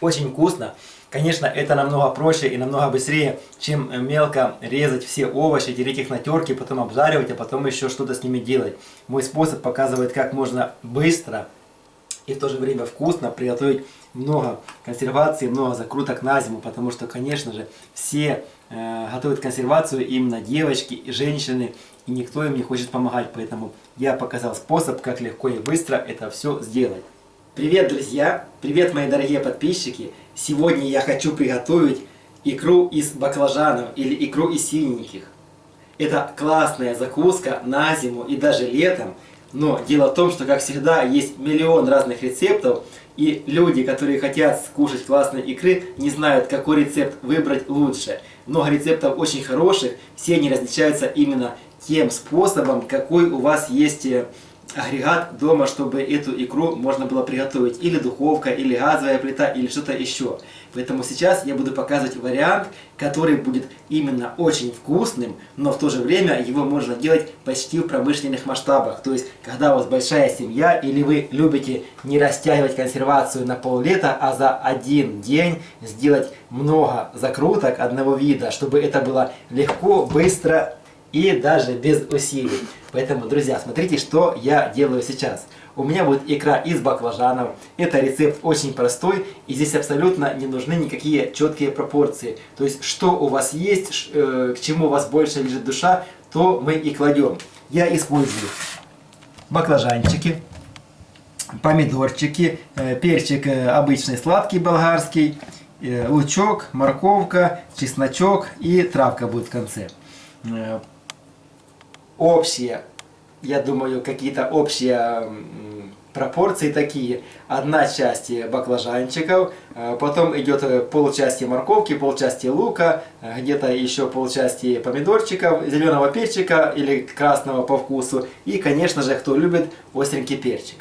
Очень вкусно. Конечно, это намного проще и намного быстрее, чем мелко резать все овощи, тереть их на терке, потом обжаривать, а потом еще что-то с ними делать. Мой способ показывает, как можно быстро и в то же время вкусно приготовить много консервации, много закруток на зиму, потому что, конечно же, все э, готовят консервацию именно девочки и женщины, и никто им не хочет помогать, поэтому я показал способ, как легко и быстро это все сделать. Привет, друзья! Привет, мои дорогие подписчики! Сегодня я хочу приготовить икру из баклажанов или икру из синеньких. Это классная закуска на зиму и даже летом. Но дело в том, что, как всегда, есть миллион разных рецептов, и люди, которые хотят скушать классные икры, не знают, какой рецепт выбрать лучше. Много рецептов очень хороших, все они различаются именно тем способом, какой у вас есть э, агрегат дома, чтобы эту икру можно было приготовить. Или духовка, или газовая плита, или что-то еще. Поэтому сейчас я буду показывать вариант, который будет именно очень вкусным, но в то же время его можно делать почти в промышленных масштабах. То есть, когда у вас большая семья, или вы любите не растягивать консервацию на пол-лета, а за один день сделать много закруток одного вида, чтобы это было легко, быстро и даже без усилий. Поэтому, друзья, смотрите, что я делаю сейчас. У меня будет икра из баклажанов. Это рецепт очень простой, и здесь абсолютно не нужны никакие четкие пропорции. То есть, что у вас есть, э, к чему у вас больше лежит душа, то мы и кладем. Я использую баклажанчики, помидорчики, э, перчик э, обычный сладкий болгарский, лучок, морковка, чесночок и травка будет в конце общие, я думаю, какие-то общие пропорции такие. Одна часть баклажанчиков, э, потом идет э, полчасти морковки, полчасти лука, э, где-то еще полчасти помидорчиков, зеленого перчика или красного по вкусу. И, конечно же, кто любит остренький перчик.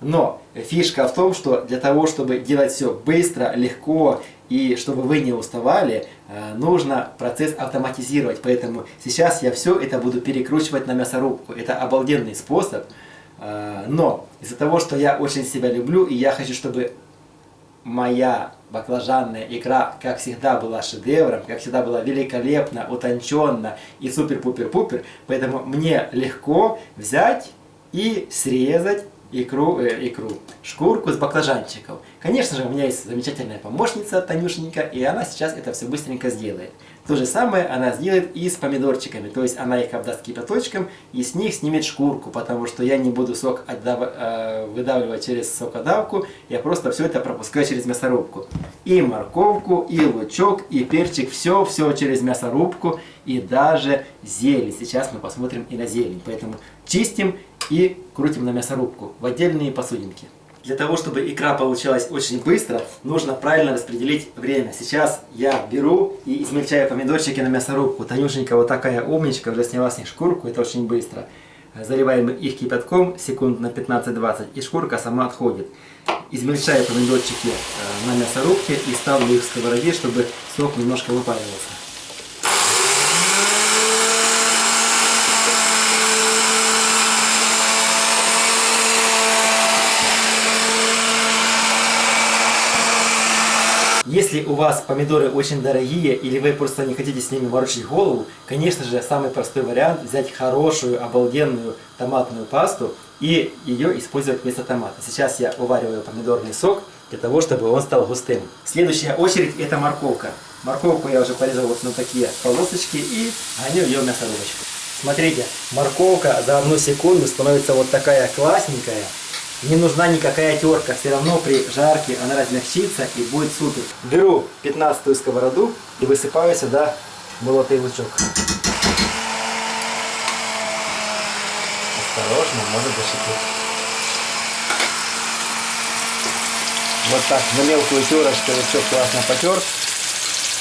Но фишка в том, что для того, чтобы делать все быстро, легко и чтобы вы не уставали, э, нужно процесс автоматизировать. Поэтому сейчас я все это буду перекручивать на мясорубку. Это обалденный способ. Э, но из-за того, что я очень себя люблю, и я хочу, чтобы моя баклажанная икра, как всегда, была шедевром, как всегда была великолепно, утонченно и супер-пупер-пупер, поэтому мне легко взять и срезать икру, э, икру, шкурку с баклажанчиков. Конечно же, у меня есть замечательная помощница Танюшенька, и она сейчас это все быстренько сделает. То же самое она сделает и с помидорчиками, то есть она их обдаст кипяточком и с них снимет шкурку, потому что я не буду сок отдав... э, выдавливать через сокодавку, я просто все это пропускаю через мясорубку. И морковку, и лучок, и перчик, все, все через мясорубку, и даже зелень. Сейчас мы посмотрим и на зелень, поэтому чистим и крутим на мясорубку в отдельные посудинки. Для того, чтобы икра получалась очень быстро, нужно правильно распределить время. Сейчас я беру и измельчаю помидорчики на мясорубку. Танюшенька вот такая умничка, уже сняла с них шкурку, это очень быстро. Заливаем их кипятком секунд на 15-20, и шкурка сама отходит. Измельчаю помидорчики э, на мясорубке и ставлю их в сковороде, чтобы сок немножко выпаривался. Если у вас помидоры очень дорогие, или вы просто не хотите с ними ворочить голову, конечно же, самый простой вариант взять хорошую, обалденную томатную пасту и ее использовать вместо томата. Сейчас я увариваю помидорный сок для того, чтобы он стал густым. Следующая очередь это морковка. Морковку я уже порезал вот на такие полосочки и гоню ее в мясорубочку. Смотрите, морковка за одну секунду становится вот такая классненькая. Не нужна никакая терка, все равно при жарке она размягчится и будет супер. Беру 15 сковороду и высыпаю сюда молотый лучок. Осторожно, может зашипеть. Вот так, на мелкую терочку лучок классно потер,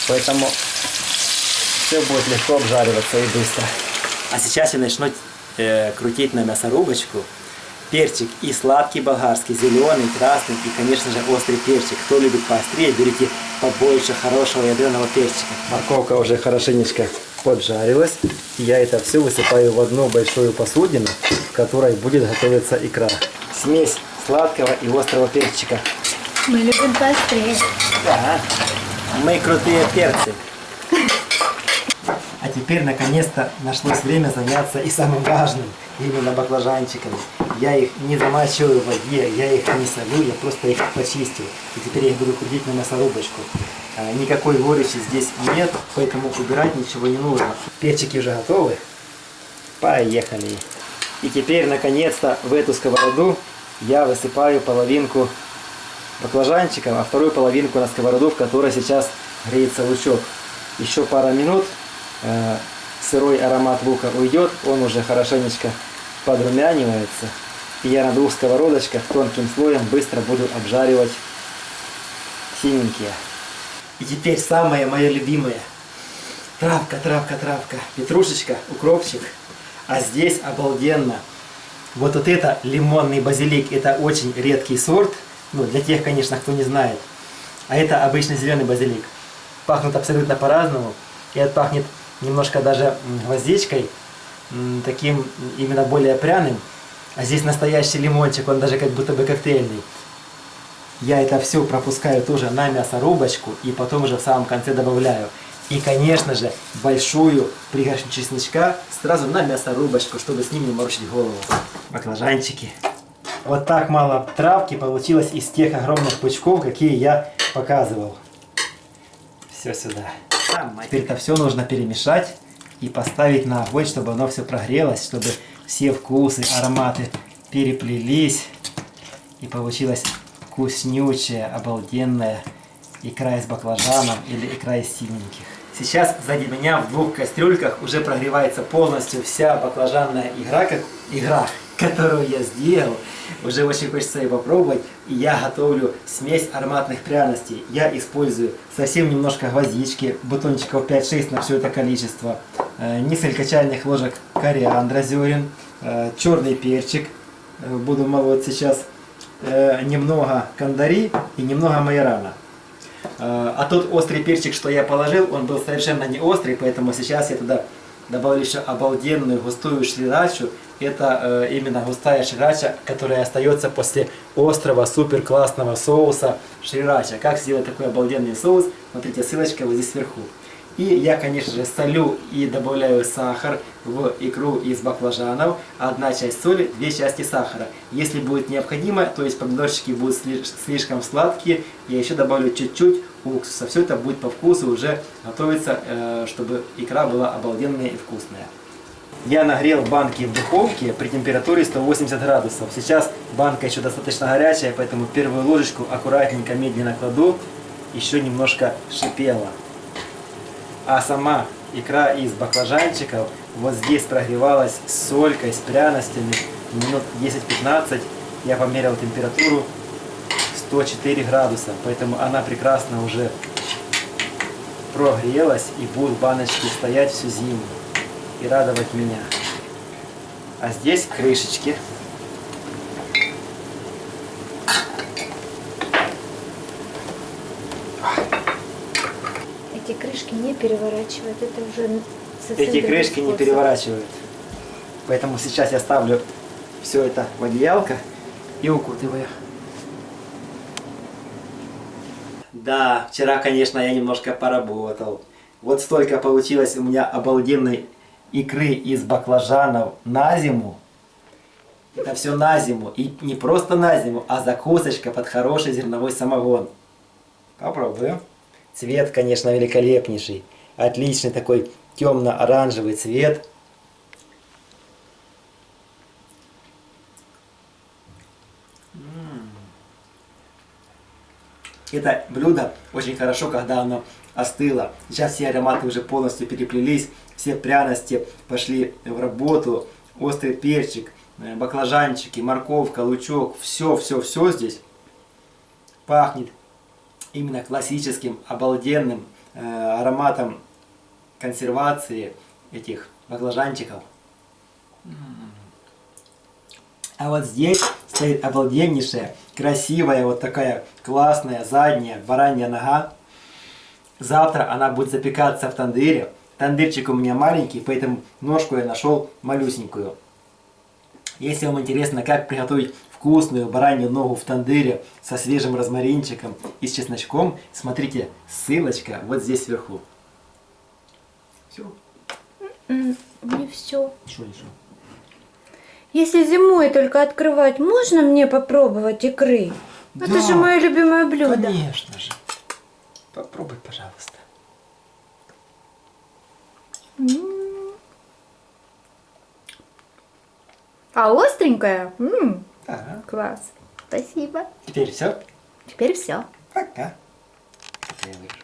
поэтому все будет легко обжариваться и быстро. А сейчас я начну э, крутить на мясорубочку перчик и сладкий болгарский, зеленый, красный и, конечно же, острый перчик. Кто любит поострее, берите побольше хорошего ядреного перчика. Морковка уже хорошенечко поджарилась. Я это все высыпаю в одну большую посудину, в которой будет готовиться икра. Смесь сладкого и острого перчика. Мы любим поострее. Да, мы крутые перцы. А теперь наконец-то нашлось время заняться и самым важным, именно баклажанчиками. Я их не замачиваю в воде, я их не солю, я просто их почистил. И теперь я их буду крутить на мясорубочку. А, никакой горечи здесь нет, поэтому убирать ничего не нужно. Перчики уже готовы. Поехали. И теперь наконец-то в эту сковороду я высыпаю половинку баклажанчиков, а вторую половинку на сковороду, в которой сейчас греется лучок. Еще пара минут, э, сырой аромат лука уйдет, он уже хорошенечко подрумянивается. Я на двух сковородочках тонким слоем быстро буду обжаривать синенькие. И теперь самое мое любимое. Травка, травка, травка. Петрушечка, укропчик. А здесь обалденно. Вот, вот это лимонный базилик, это очень редкий сорт. Ну, для тех, конечно, кто не знает. А это обычный зеленый базилик. Пахнут абсолютно по-разному. И это пахнет немножко даже гвоздичкой, таким именно более пряным. А здесь настоящий лимончик, он даже как будто бы коктейльный. Я это все пропускаю тоже на мясорубочку и потом уже в самом конце добавляю. И, конечно же, большую пригоршню чесночка сразу на мясорубочку, чтобы с ним не морочить голову. Баклажанчики. Вот так мало травки получилось из тех огромных пучков, какие я показывал. Все сюда. Теперь это все нужно перемешать и поставить на огонь, чтобы оно все прогрелось, чтобы все вкусы, ароматы переплелись. И получилось вкуснючая, обалденная икра из баклажанов или икра из синеньких. Сейчас сзади меня в двух кастрюльках уже прогревается полностью вся баклажанная игра, как игра, которую я сделал. Уже очень хочется ее попробовать. И я готовлю смесь ароматных пряностей. Я использую совсем немножко гвоздички, бутончиков 5-6 на все это количество. Э, несколько чайных ложек кориандра зерен, э, черный перчик. Э, буду молоть сейчас немного кандари и немного майорана. А тот острый перчик, что я положил, он был совершенно не острый, поэтому сейчас я туда добавлю еще обалденную густую шрирачу. Это э, именно густая шрирача, которая остается после острого супер классного соуса шрирача. Как сделать такой обалденный соус? Смотрите, ссылочка вот здесь сверху. И я, конечно же, солю и добавляю сахар в икру из баклажанов. Одна часть соли, две части сахара. Если будет необходимо, то есть помидорчики будут слишком сладкие, я еще добавлю чуть-чуть уксуса. Все это будет по вкусу уже готовиться, э, чтобы икра была обалденная и вкусная. Я нагрел банки в духовке при температуре 180 градусов. Сейчас банка еще достаточно горячая, поэтому первую ложечку аккуратненько, медленно кладу. Еще немножко шипела а сама икра из баклажанчиков вот здесь прогревалась с солькой, с пряностями минут 10-15. Я померил температуру 104 градуса, поэтому она прекрасно уже прогрелась и будут баночки стоять всю зиму и радовать меня. А здесь крышечки. крышки не переворачивают, это уже Эти крышки не переворачивают. Поэтому сейчас я ставлю все это в одеялко и укутываю. Да, вчера, конечно, я немножко поработал. Вот столько получилось у меня обалденной икры из баклажанов на зиму. Это все на зиму. И не просто на зиму, а закусочка под хороший зерновой самогон. Попробую. Цвет, конечно, великолепнейший. Отличный такой темно-оранжевый цвет. Это блюдо очень хорошо, когда оно остыло. Сейчас все ароматы уже полностью переплелись, все пряности пошли в работу. Острый перчик, э, баклажанчики, морковка, лучок, все-все-все здесь пахнет именно классическим, обалденным э, ароматом консервации этих баклажанчиков. А вот здесь стоит обалденнейшая, красивая, вот такая классная задняя баранья нога. Завтра она будет запекаться в тандыре. Тандырчик у меня маленький, поэтому ножку я нашел малюсенькую. Если вам интересно, как приготовить вкусную баранью ногу в тандыре со свежим розмаринчиком и с чесночком, смотрите, ссылочка вот здесь сверху. Все. М, Не все. Что еще? Если зимой только открывать, можно мне попробовать икры? Это Да. же мое любимое блюдо. Конечно же. Попробуй, пожалуйста. М. А остренькая? М, Да. Класс. Спасибо. Теперь все. Теперь все. Пока. Это я.